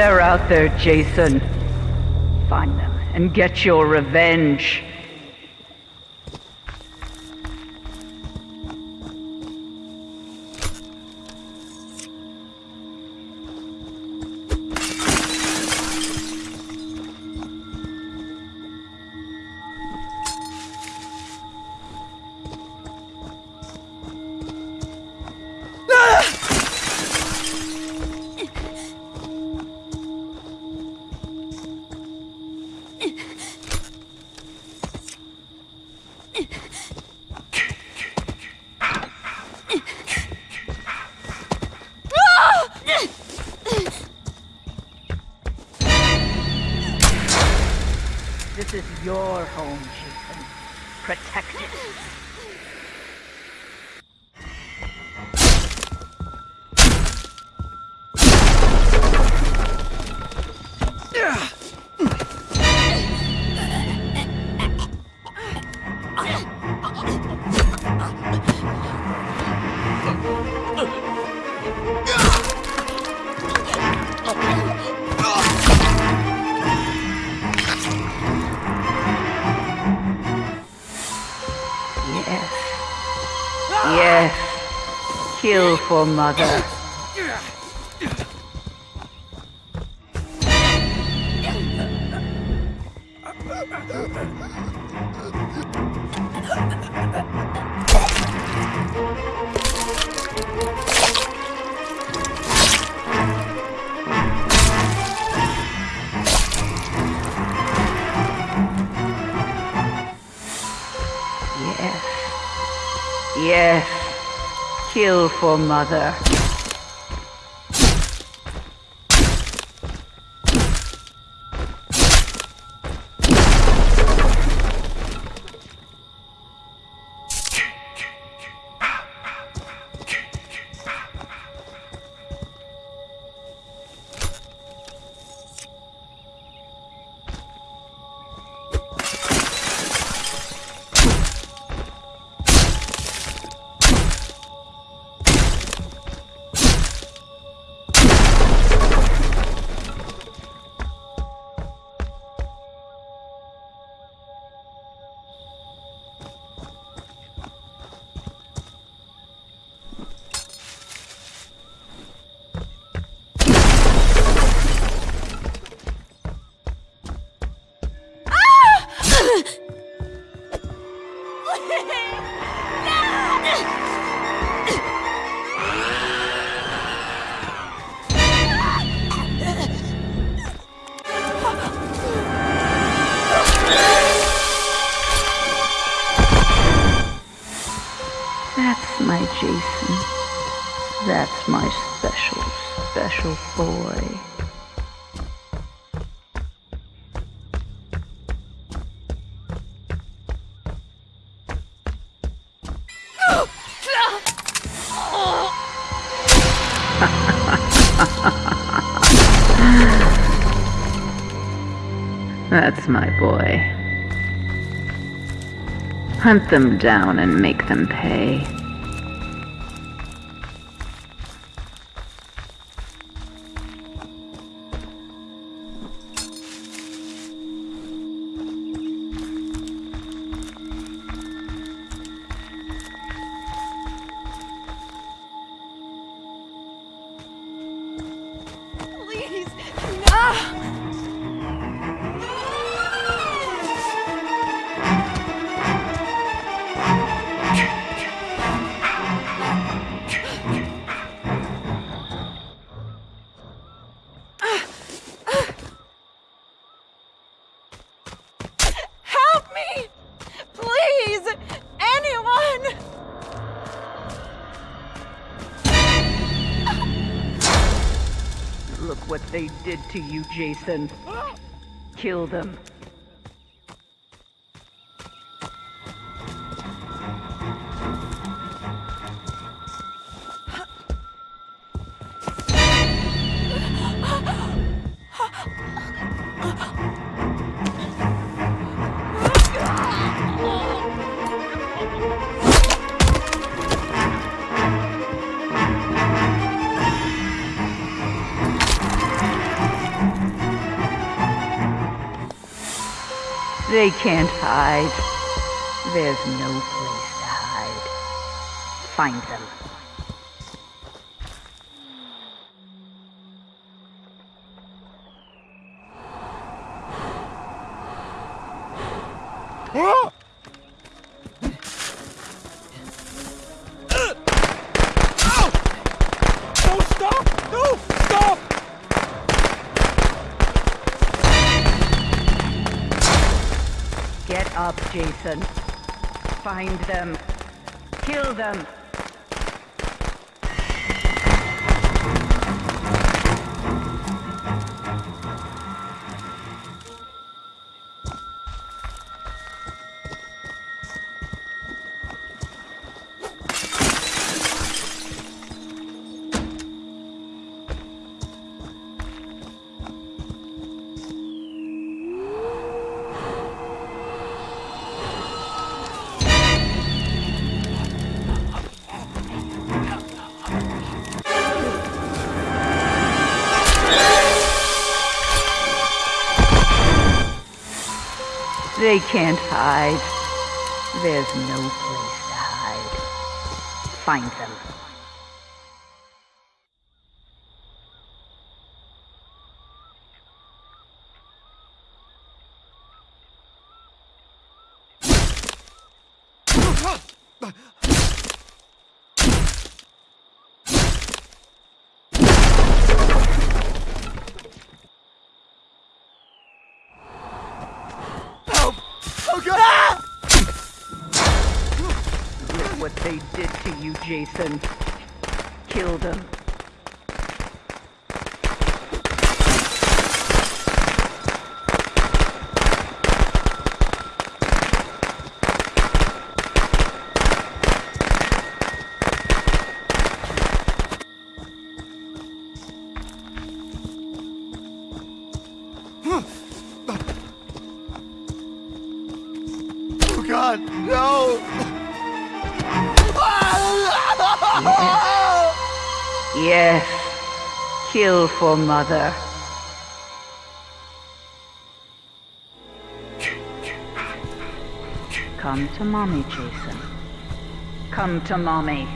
They're out there, Jason. Find them and get your revenge. Your home, Jason. Protect it. Yes. Yes. Kill for mother. Kill for mother. That's my special, special boy. That's my boy. Hunt them down and make them pay. Look what they did to you, Jason. Kill them. They can't hide. There's no place to hide. Find them. Up, Jason. Find them. Kill them. They can't hide. There's no place to hide. Find them. Help! Oh, God! Ah! Look what they did to you, Jason. Kill them. Oh, God, no! Yes. Kill for mother. Come to mommy, Jason. Come to mommy.